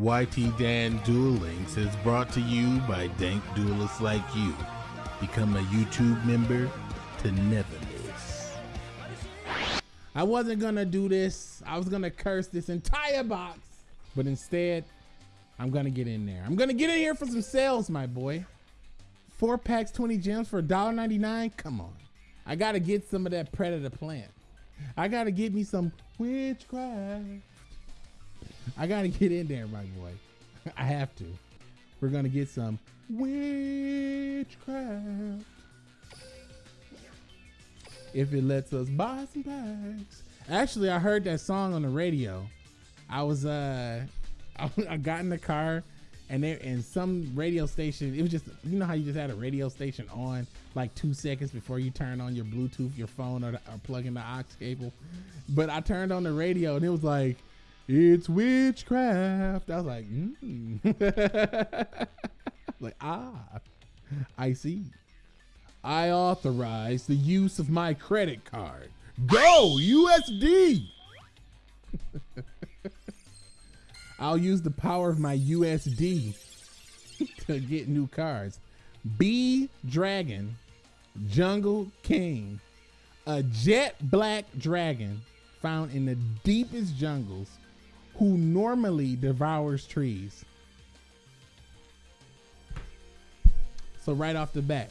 YT Dan Duel Links is brought to you by dank duelists like you. Become a YouTube member to never miss. I wasn't gonna do this. I was gonna curse this entire box, but instead, I'm gonna get in there. I'm gonna get in here for some sales, my boy. Four packs, 20 gems for $1.99? Come on. I gotta get some of that predator plant. I gotta get me some witchcraft. I gotta get in there, my boy. I have to. We're gonna get some witchcraft. If it lets us buy some packs. Actually, I heard that song on the radio. I was uh I got in the car and there in some radio station, it was just you know how you just had a radio station on like two seconds before you turn on your Bluetooth, your phone, or, the, or plug in the aux cable. But I turned on the radio and it was like, "It's witchcraft." I was like, mm. like ah, I see. I authorize the use of my credit card. Go USD. I'll use the power of my USD to get new cards. B Dragon, Jungle King, a jet black dragon found in the deepest jungles who normally devours trees. So right off the bat,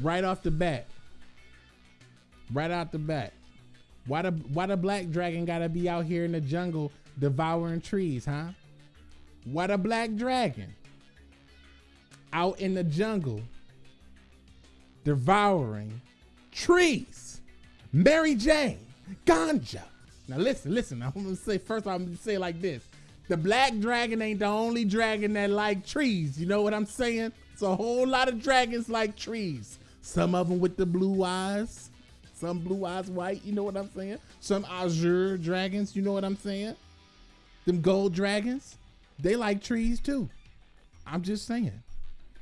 right off the bat, right out the bat, why the why the black dragon gotta be out here in the jungle devouring trees, huh? What a black dragon out in the jungle devouring trees. Mary Jane, ganja. Now listen, listen. I'm gonna say first. I'm gonna say it like this: the black dragon ain't the only dragon that like trees. You know what I'm saying? It's a whole lot of dragons like trees. Some of them with the blue eyes, some blue eyes white. You know what I'm saying? Some azure dragons. You know what I'm saying? Them gold dragons, they like trees too. I'm just saying.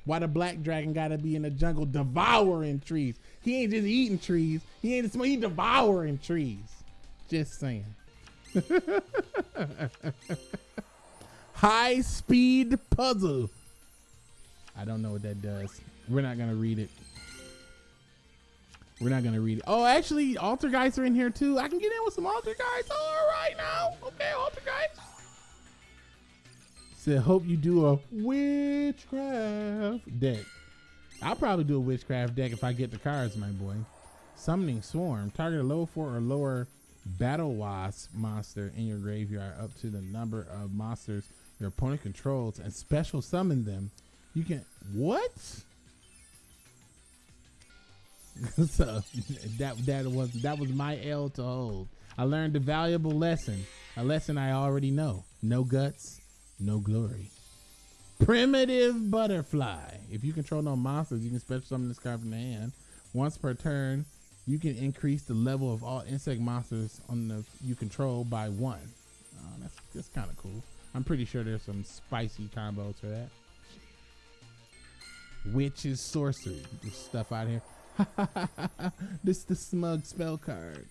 Why the black dragon gotta be in the jungle devouring trees? He ain't just eating trees. He ain't just he devouring trees. Just saying. High speed puzzle. I don't know what that does. We're not gonna read it. We're not gonna read it. Oh, actually, Altergeist are in here too. I can get in with some Altergeist. All right now. Okay, Altergeist. Said, hope you do a witchcraft deck. I'll probably do a witchcraft deck if I get the cards, my boy. Summoning Swarm. Target a low four or lower battle wasp monster in your graveyard up to the number of monsters your opponent controls and special summon them. You can what? so that that was that was my L to hold. I learned a valuable lesson, a lesson I already know. No guts, no glory. Primitive butterfly. If you control no monsters, you can special summon this card from the hand. Once per turn, you can increase the level of all insect monsters on the you control by one. Oh, that's that's kind of cool. I'm pretty sure there's some spicy combos for that. Witches sorcery. Stuff out here. this the smug spell card.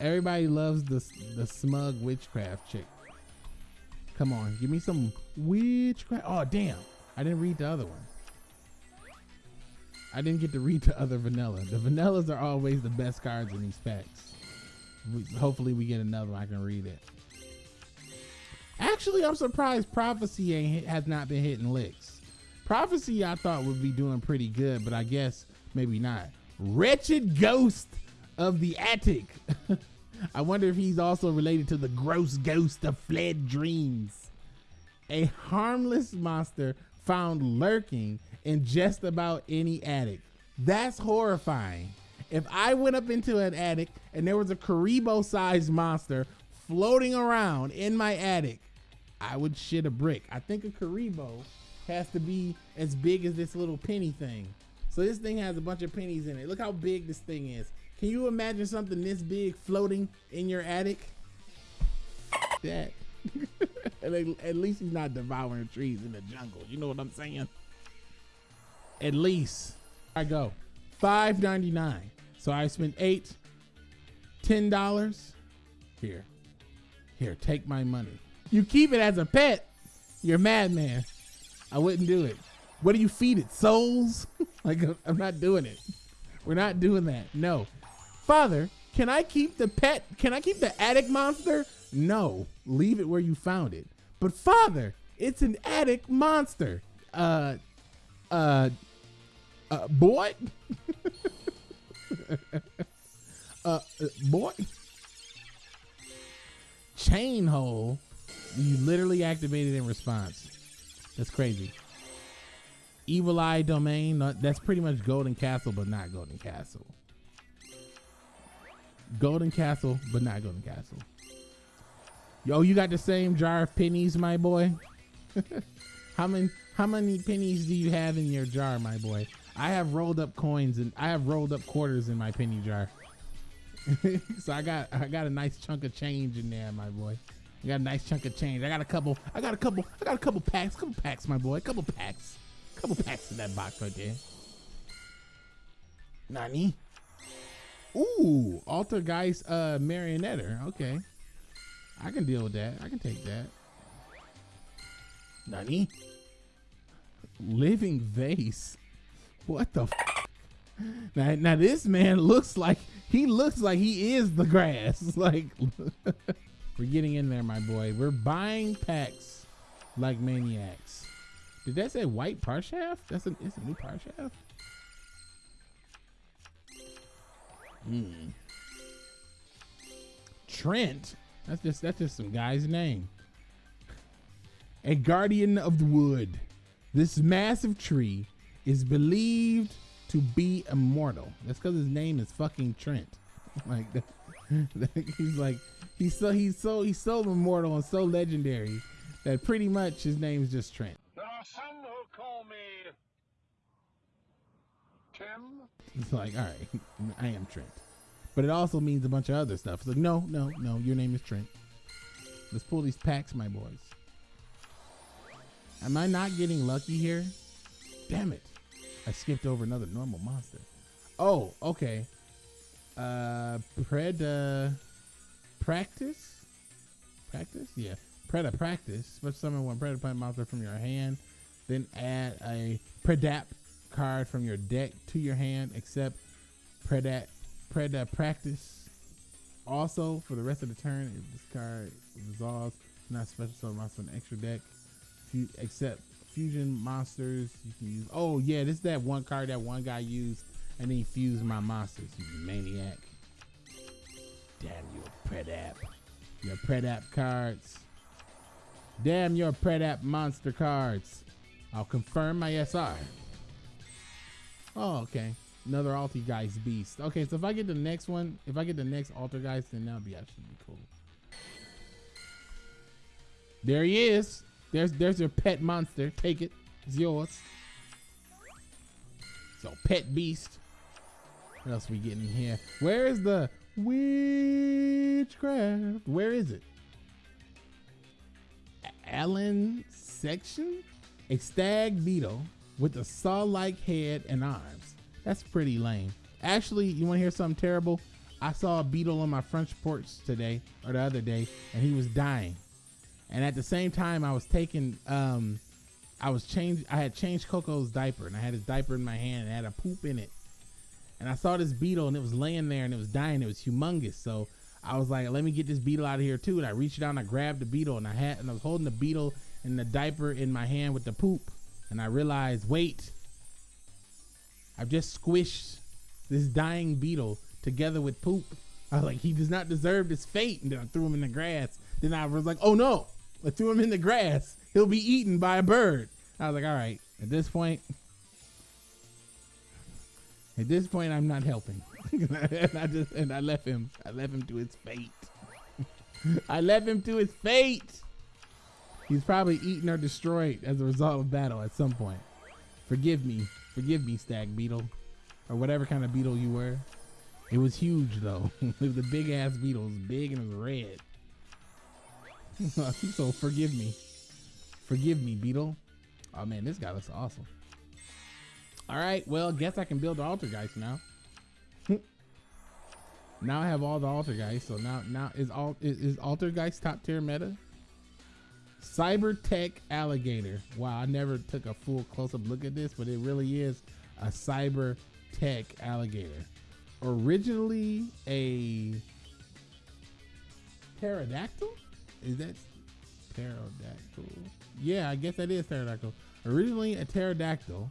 Everybody loves the the smug witchcraft chick. Come on, give me some witchcraft. Oh damn, I didn't read the other one. I didn't get to read the other vanilla. The vanillas are always the best cards in these packs. We, hopefully we get another one I can read it. Actually, I'm surprised Prophecy ain't hit, has not been hitting licks. Prophecy I thought would be doing pretty good, but I guess maybe not. Wretched Ghost of the Attic. I wonder if he's also related to the gross ghost of fled dreams. A harmless monster found lurking in just about any attic. That's horrifying. If I went up into an attic and there was a Kuriboh sized monster floating around in my attic, I would shit a brick. I think a Kuriboh has to be as big as this little penny thing. So this thing has a bunch of pennies in it. Look how big this thing is. Can you imagine something this big floating in your attic? That. at least he's not devouring trees in the jungle. You know what I'm saying? At least. I go. Five ninety nine. So I spent eight, ten dollars. Here. Here, take my money. you keep it as a pet, you're a madman. I wouldn't do it. What do you feed it? Souls? like I'm not doing it. We're not doing that. No. Father, can I keep the pet? Can I keep the attic monster? No. Leave it where you found it. But father, it's an attic monster. Uh uh uh boy? uh, uh boy? Chain hole. You literally activated in response. That's crazy. Evil Eye Domain. That's pretty much Golden Castle, but not Golden Castle. Golden Castle, but not Golden Castle. Yo, you got the same jar of pennies, my boy. how many how many pennies do you have in your jar, my boy? I have rolled up coins and I have rolled up quarters in my penny jar. so I got I got a nice chunk of change in there, my boy. I got a nice chunk of change. I got a couple. I got a couple. I got a couple packs. Couple packs, my boy. Couple packs. Couple packs in that box right there. Nani? Ooh, Altergeist uh marionetter. Okay. I can deal with that. I can take that. Nani? Living vase. What the now, now this man looks like he looks like he is the grass. Like we're getting in there, my boy. We're buying packs like maniacs. Did that say white Parshath? That's a it's a new Parshath. Hmm. Trent. That's just that's just some guy's name. A guardian of the wood. This massive tree is believed to be immortal. That's because his name is fucking Trent. Like he's like he's so he's so he's so immortal and so legendary that pretty much his name is just Trent. There are some who call me Tim. It's like, all right, I am Trent. But it also means a bunch of other stuff. It's like, no, no, no, your name is Trent. Let's pull these packs, my boys. Am I not getting lucky here? Damn it. I skipped over another normal monster. Oh, okay. Uh, Preda practice? Practice? Yeah. Predapractice. Special summon one Predaplant monster from your hand. Then add a Predap card from your deck to your hand, except Predat Predapractice. Also, for the rest of the turn, if this card resolves, not special summon monster on extra deck. Except fusion monsters you can use. Oh yeah, this is that one card that one guy used, and then he fused my monsters. You maniac! Damn your Predap, your Predap cards. Damn your Predap monster cards. I'll confirm my SR. Oh, okay. Another Altergeist beast. Okay, so if I get the next one, if I get the next Altergeist, then that'll be actually cool. There he is. There's there's your pet monster. Take it. It's yours. So pet beast. What else we getting here? Where is the witchcraft? Where is it? Alinsection? A stag beetle with a saw-like head and arms. That's pretty lame. Actually, you want to hear something terrible? I saw a beetle on my French porch today or the other day, and he was dying. And at the same time, I was taking, um, I was changed. I had changed Coco's diaper, and I had his diaper in my hand, and it had a poop in it. And I saw this beetle, and it was laying there, and it was dying. It was humongous. So I was like, let me get this beetle out of here too. And I reached down, I grabbed the beetle, and I had, and I was holding the beetle and the diaper in my hand with the poop. And I realized, wait, I've just squished this dying beetle together with poop. I was like, he does not deserve this fate. And then I threw him in the grass. Then I was like, oh no, I threw him in the grass. He'll be eaten by a bird. I was like, all right, at this point, at this point, I'm not helping. and I just and I left him. I left him to his fate. I left him to his fate. He's probably eaten or destroyed as a result of battle at some point. Forgive me. Forgive me, stag beetle. Or whatever kind of beetle you were. It was huge though. it was a big ass beetle. It was big and it was red. so forgive me. Forgive me, Beetle. Oh man, this guy looks awesome. All right, well, guess I can build the Altergeist now. now I have all the Altergeist. So now, now is all is, is guys top tier meta? Cyber Tech Alligator. Wow, I never took a full close up look at this, but it really is a Cyber Tech Alligator. Originally a pterodactyl? Is that pterodactyl? Yeah, I guess that is pterodactyl. Originally a pterodactyl,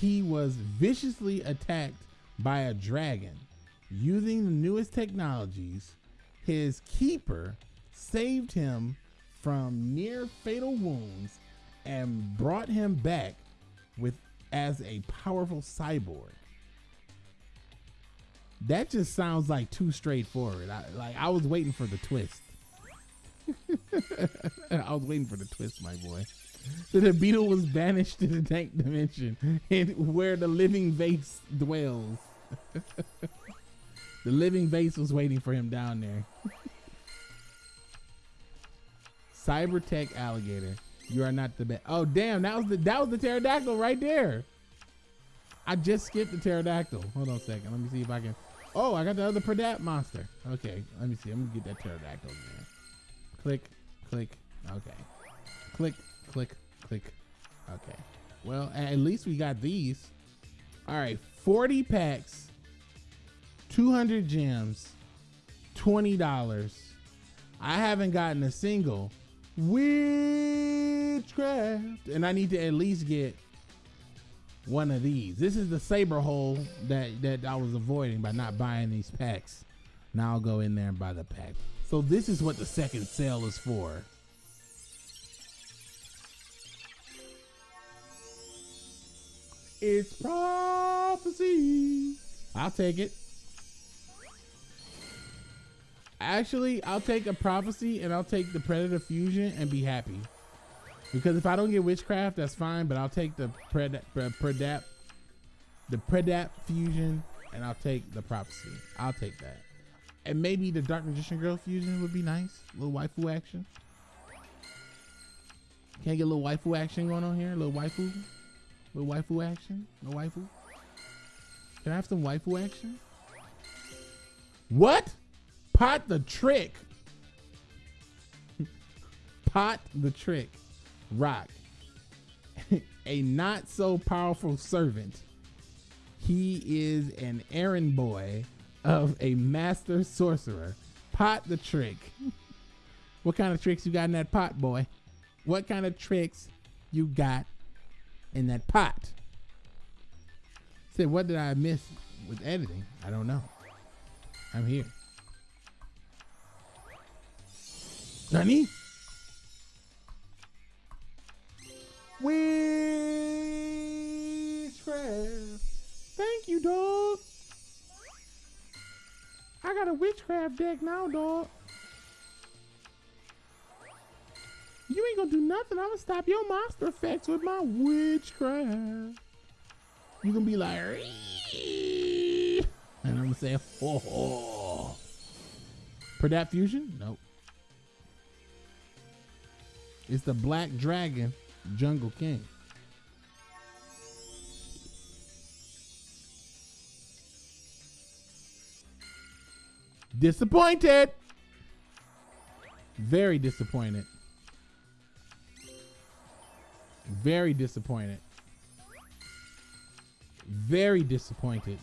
he was viciously attacked by a dragon. Using the newest technologies, his keeper saved him from near fatal wounds and brought him back with as a powerful cyborg. That just sounds like too straightforward. I, like I was waiting for the twist. I was waiting for the twist, my boy. So the beetle was banished to the tank dimension, and where the living vase dwells. the living vase was waiting for him down there. Cybertech alligator. You are not the best. Oh damn, that was the that was the pterodactyl right there. I just skipped the pterodactyl. Hold on a second. Let me see if I can. Oh, I got the other Predat monster. Okay, let me see. I'm gonna get that pterodactyl again. Click, click. Okay. Click, click, click. Okay. Well, at least we got these. All right, 40 packs, 200 gems, $20. I haven't gotten a single witchcraft, and I need to at least get one of these. This is the saber hole that that I was avoiding by not buying these packs. Now I'll go in there and buy the pack. So this is what the second sale is for. It's prophecy. I'll take it. Actually, I'll take a prophecy and I'll take the predator fusion and be happy. Because if I don't get witchcraft, that's fine. But I'll take the pred predap, the predap fusion, and I'll take the prophecy. I'll take that. And maybe the dark magician girl fusion would be nice. A little waifu action. Can I get a little waifu action going on here? A little waifu, a little waifu action. No waifu. Can I have some waifu action? What? Pot the trick. Pot the trick. Rock. a not so powerful servant. He is an errand boy of a master sorcerer. Pot the trick. what kind of tricks you got in that pot, boy? What kind of tricks you got in that pot? Said, what did I miss with editing? I don't know. I'm here. Nani? Witchcraft. Witchcraft deck now, dog. You ain't gonna do nothing. I'm gonna stop your monster effects with my witchcraft. You gonna be like, and I'm gonna say, ho ho. For that fusion? Nope. It's the Black Dragon Jungle King. Disappointed. Very disappointed. Very disappointed. Very disappointed.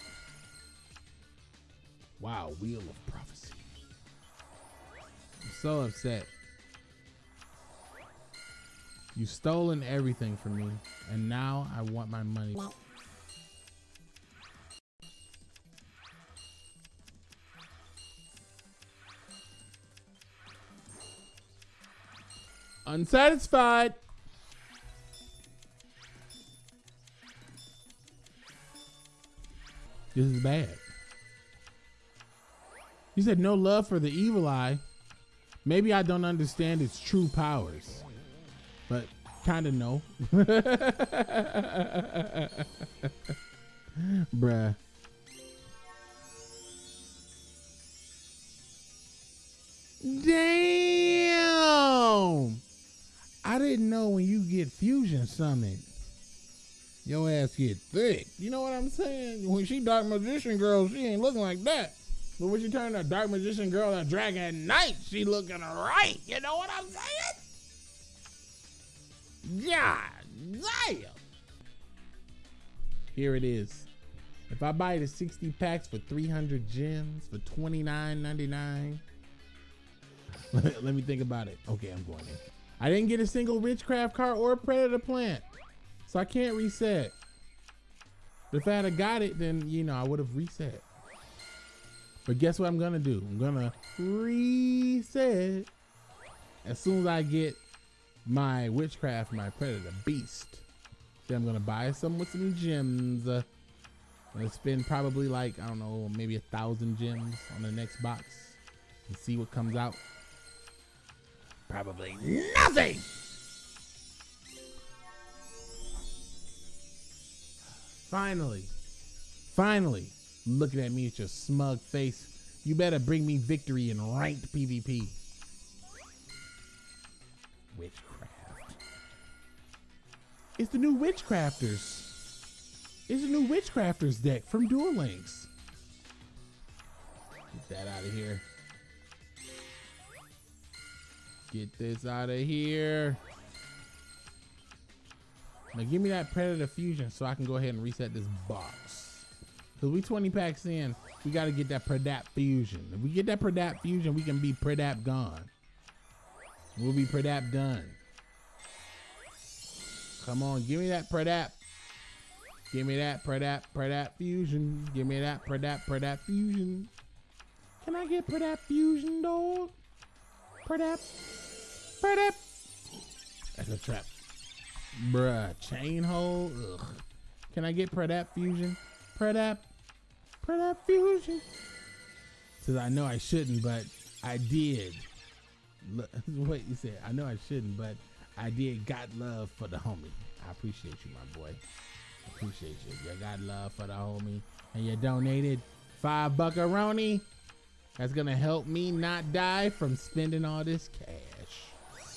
Wow, Wheel of Prophecy. I'm so upset. You've stolen everything from me, and now I want my money. Unsatisfied. This is bad. You said no love for the evil eye. Maybe I don't understand its true powers but kind of no. Bruh. Damn! I didn't know when you get fusion summon, your ass get thick. You know what I'm saying? When she dark magician girl, she ain't looking like that. But when she turned a dark magician girl a dragon at night, she looking right. You know what I'm saying? God damn. Here it is. If I buy the 60 packs for 300 gems for $29.99, let me think about it. Okay, I'm going in. I didn't get a single Witchcraft card or Predator plant, so I can't reset. If I had got it, then, you know, I would have reset. But guess what I'm gonna do? I'm gonna reset as soon as I get my witchcraft, my predator beast. Then I'm gonna buy some with some gems. Uh, gonna spend probably like I don't know, maybe a thousand gems on the next box and see what comes out. Probably nothing. Finally, finally, looking at me with your smug face. You better bring me victory in ranked PvP. Witchcraft. It's the new Witchcrafters. It's the new Witchcrafters deck from Duel Links. Get that out of here. Get this out of here. Now give me that Predator Fusion so I can go ahead and reset this box. Cause we 20 packs in, we gotta get that Predap Fusion. If we get that Predap Fusion, we can be Predap gone. We'll be Predap done. Come on, give me that Predap. Give me that Predap, Predap Fusion. Give me that Predap, Predap Fusion. Can I get Predap Fusion, dog? Predap, Predap. That's a trap. Bruh, chain hole. Ugh. Can I get Predap Fusion? Predap, Predap Fusion. Says I know I shouldn't, but I did. Wait, you said I know I shouldn't, but I did. Got love for the homie. I appreciate you, my boy. Appreciate you. You got love for the homie, and you donated five buckaroni. That's gonna help me not die from spending all this cash.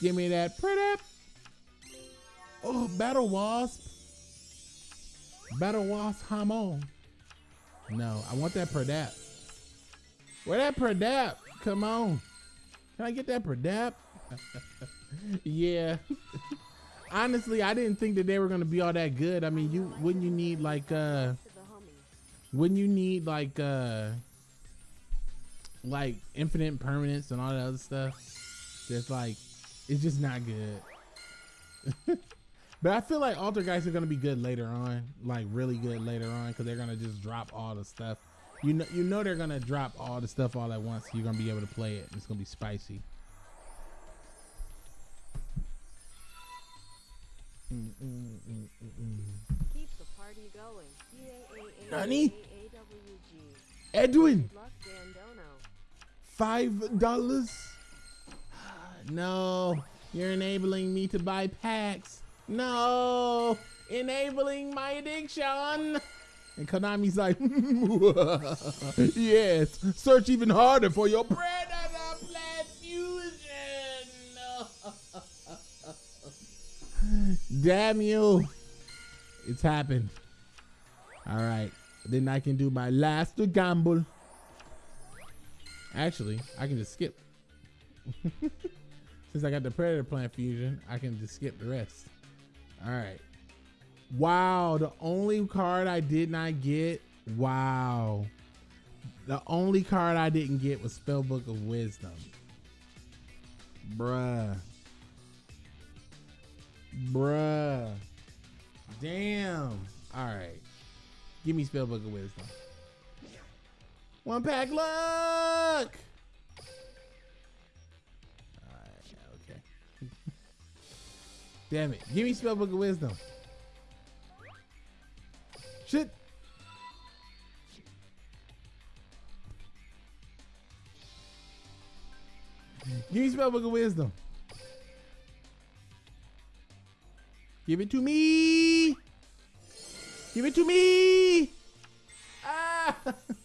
Give me that pretty. Oh, battle wasp. Battle wasp hamon. No, I want that Predap. Where that Predap? Come on. Can I get that Predap? yeah. Honestly, I didn't think that they were gonna be all that good. I mean, you wouldn't you need like uh wouldn't you need like uh like infinite permanence and all that other stuff? That's like it's just not good. but I feel like Altergeist are gonna be good later on, like really good later on, because they're gonna just drop all the stuff. You know, you know they're gonna drop all the stuff all at once. You're gonna be able to play it. It's gonna be spicy. Mm, mm, mm, mm, mm. Keep the party going. Nani? Edwin, Good luck, Dandono. Five dollars. No, you're enabling me to buy packs. No, enabling my addiction. And Konami's like, yes, search even harder for your Predator Plant Fusion. Damn you. It's happened. All right. Then I can do my last gamble. Actually, I can just skip. Since I got the Predator Plant Fusion, I can just skip the rest. All right. Wow, the only card I did not get. Wow. The only card I didn't get was Spellbook of Wisdom. Bruh. Bruh. Damn. All right. Give me Spellbook of Wisdom. One pack luck. Alright, okay. Damn it. Give me Spellbook of Wisdom. Shit. Give me Spellbook of Wisdom. Give it to me. Give it to me. Ah.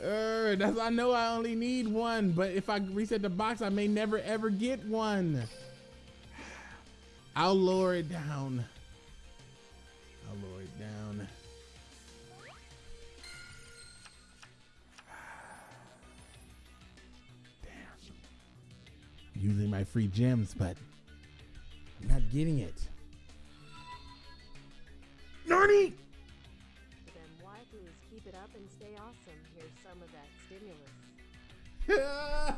Er, that's I know I only need one, but if I reset the box, I may never ever get one. I'll lower it down. I'll lower it down. Damn. using my free gems, but I'm not getting it. Narni! Awesome. Here's some of that stimulus.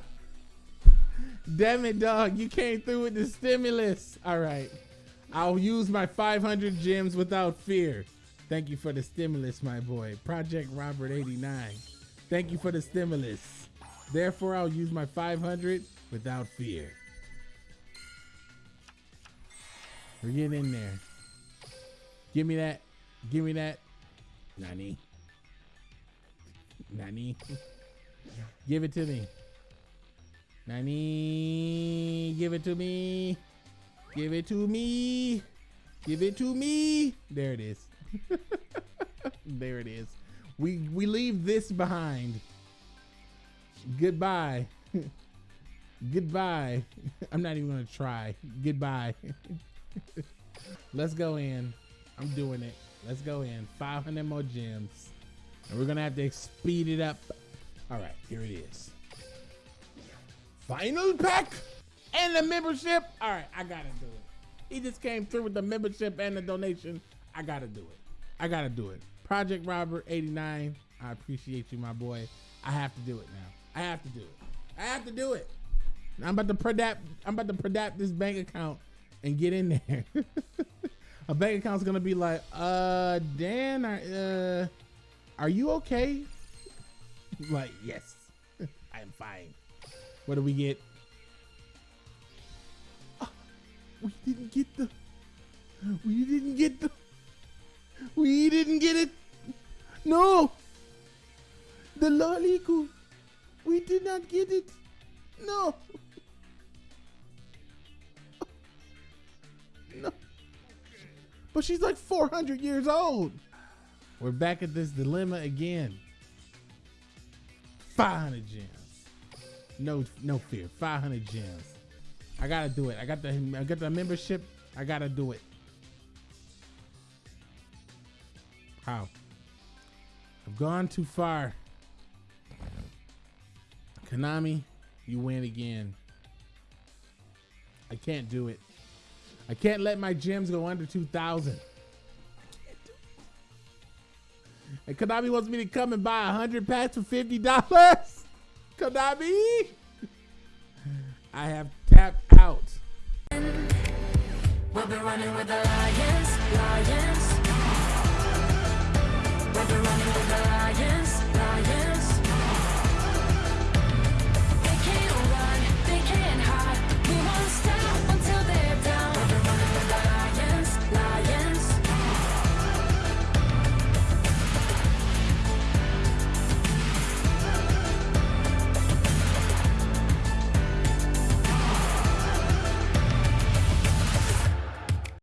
Damn it, dog. You came through with the stimulus. All right. I'll use my 500 gems without fear. Thank you for the stimulus, my boy. Project Robert 89. Thank you for the stimulus. Therefore, I'll use my 500 without fear. We're getting in there. Give me that. Give me that. Nani. Nani. Give it to me. Nani, give it to me. Give it to me. Give it to me. There it is. there it is. We we leave this behind. Goodbye. Goodbye. I'm not even gonna try. Goodbye. Let's go in. I'm doing it. Let's go in. 500 more gems. And we're gonna have to speed it up. All right, here it is. Final pack and the membership. All right, I gotta do it. He just came through with the membership and the donation. I gotta do it. I gotta do it. Project Robert 89. I appreciate you, my boy. I have to do it now. I have to do it. I have to do it. I'm about to pradapt. I'm about to pradapt this bank account and get in there. A bank account's gonna be like, uh, Dan, uh, are you okay? like, yes, I am fine. What do we get? Ah, we didn't get the. We didn't get the. We didn't get it. No. The loliku. We did not get it. No. No. But she's like 400 years old. We're back at this dilemma again. 500 gems. No, no fear. 500 gems. I gotta do it. I got the, I got the membership. I gotta do it. How? I've gone too far. Konami, you win again. I can't do it. I can't let my gems go under 2,000. And Konami wants me to come and buy 100 packs for $50. Konami! I have tapped out. We'll be running with the lions, lions. We'll be running with the lions,